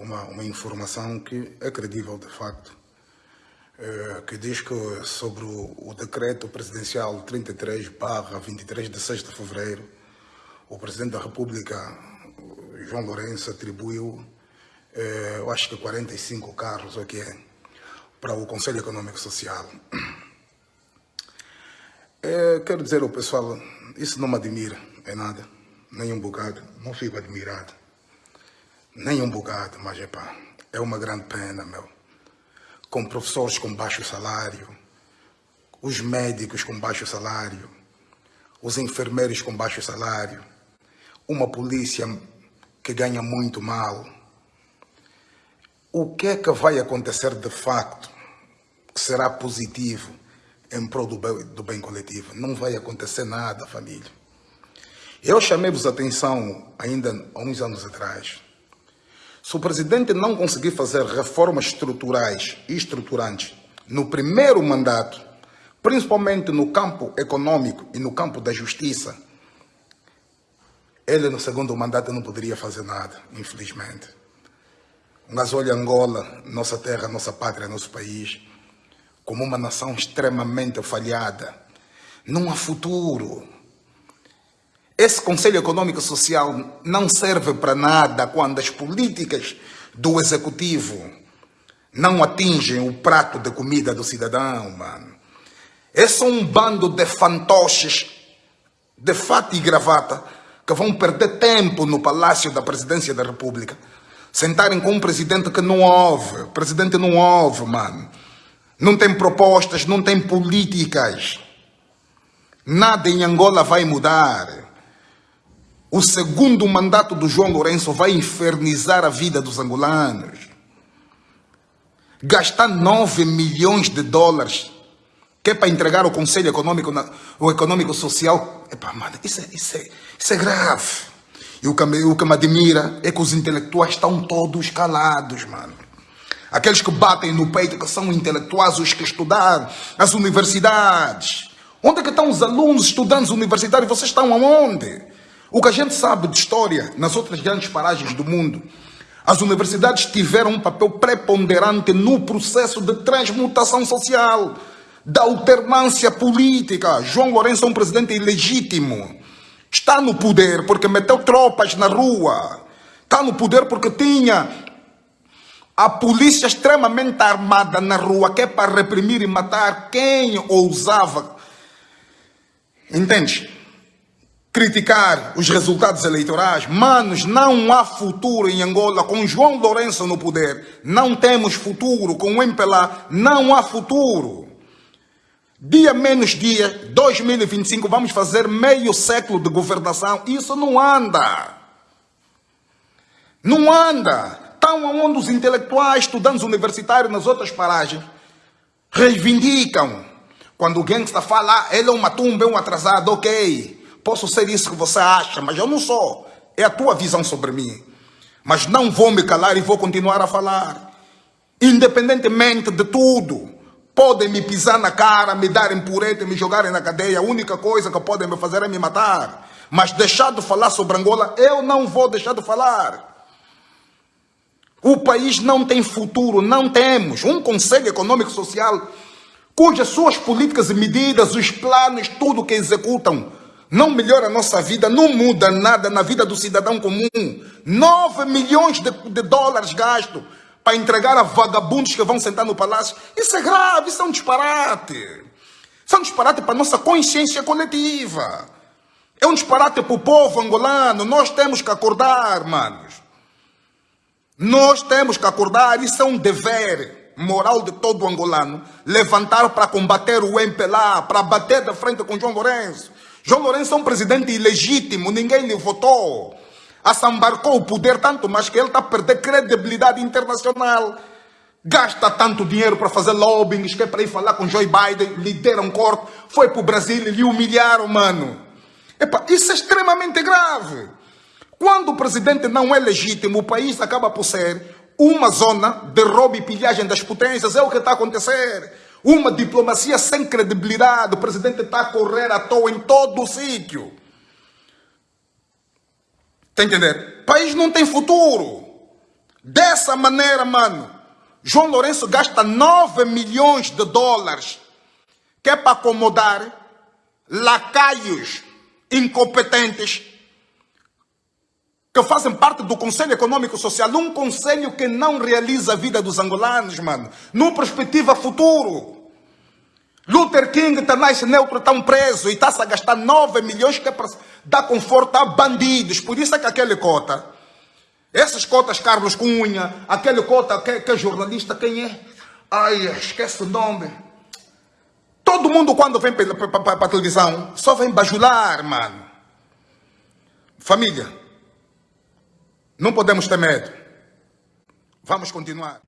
uma, uma informação que é credível de facto, eh, que diz que sobre o, decreto presidencial 33 barra 23 de 6 de fevereiro, o Presidente da República, João Lourenço, atribuiu, eh, eu acho que 45 carros, o que é, para o Conselho Econômico Social. É, quero dizer ao pessoal, isso não me admira, é nada, nem um bocado, não fico admirado, nem um bocado, mas é pá, é uma grande pena, meu. Com professores com baixo salário, os médicos com baixo salário, os enfermeiros com baixo salário, uma polícia que ganha muito mal. O que é que vai acontecer de facto que será positivo em prol do bem, do bem coletivo. Não vai acontecer nada, família. Eu chamei-vos a atenção ainda há uns anos atrás. Se o presidente não conseguir fazer reformas estruturais e estruturantes no primeiro mandato, principalmente no campo econômico e no campo da justiça, ele no segundo mandato não poderia fazer nada, infelizmente. Mas olha Angola, nossa terra, nossa pátria, nosso país, como uma nação extremamente falhada. Não há futuro. Esse Conselho Econômico Social não serve para nada quando as políticas do Executivo não atingem o prato de comida do cidadão, mano. É só um bando de fantoches de fato e gravata que vão perder tempo no Palácio da Presidência da República. Sentarem com um presidente que não ouve. Presidente não ouve, mano não tem propostas, não tem políticas. Nada em Angola vai mudar. O segundo mandato do João Lourenço vai infernizar a vida dos angolanos. Gastar 9 milhões de dólares, que é para entregar o Conselho Econômico, o Econômico Social. Epa, mano, isso é, isso é, isso é grave. E o que, o que me admira é que os intelectuais estão todos calados, mano. Aqueles que batem no peito, que são intelectuais, os que estudaram as universidades. Onde é que estão os alunos estudantes universitários? Vocês estão aonde? O que a gente sabe de história nas outras grandes paragens do mundo, as universidades tiveram um papel preponderante no processo de transmutação social, da alternância política. João Lourenço é um presidente ilegítimo. Está no poder porque meteu tropas na rua. Está no poder porque tinha a polícia extremamente armada na rua, que é para reprimir e matar quem ousava, entende? Criticar os resultados eleitorais. Manos, não há futuro em Angola com João Lourenço no poder. Não temos futuro com o MPLA. Não há futuro. Dia menos dia, 2025, vamos fazer meio século de governação. Isso não anda. Não anda estão onde os intelectuais, estudantes universitários nas outras paragens reivindicam. Quando o gangsta fala, ah, ele é um matumba, é um atrasado, ok. Posso ser isso que você acha, mas eu não sou. É a tua visão sobre mim. Mas não vou me calar e vou continuar a falar. Independentemente de tudo. Podem me pisar na cara, me darem pureta, me jogarem na cadeia. A única coisa que podem me fazer é me matar. Mas deixar de falar sobre Angola, eu não vou deixar de falar. O país não tem futuro, não temos um Conselho Econômico Social cujas suas políticas e medidas, os planos, tudo que executam, não melhora a nossa vida, não muda nada na vida do cidadão comum. 9 milhões de, de dólares gastos para entregar a vagabundos que vão sentar no palácio. Isso é grave, isso é um disparate. Isso é um disparate para a nossa consciência coletiva. É um disparate para o povo angolano. Nós temos que acordar, manos. Nós temos que acordar, isso é um dever moral de todo angolano, levantar para combater o MPLA, para bater de frente com João Lourenço. João Lourenço é um presidente ilegítimo, ninguém lhe votou. Assambarcou o poder tanto, mas que ele está a perder credibilidade internacional. Gasta tanto dinheiro para fazer lobbying, que é para ir falar com Joe Biden, lhe deram corte, foi para o Brasil e lhe humilharam, mano. Epa, isso é extremamente grave. Quando o presidente não é legítimo, o país acaba por ser uma zona de roubo e pilhagem das potências. É o que está a acontecer. Uma diplomacia sem credibilidade. O presidente está a correr à toa em todo o sítio. A entender? País não tem futuro. Dessa maneira, mano, João Lourenço gasta 9 milhões de dólares que é para acomodar lacaios incompetentes que fazem parte do Conselho Econômico Social, um conselho que não realiza a vida dos angolanos, mano, numa perspectiva futuro. Luther King, Tanais Neutro estão presos e está-se a gastar 9 milhões que é para dar conforto a bandidos. Por isso é que aquele cota, essas cotas Carlos Cunha, aquele cota que, que é jornalista, quem é? Ai, esquece o nome. Todo mundo quando vem para a televisão só vem bajular, mano. Família, não podemos ter medo. Vamos continuar.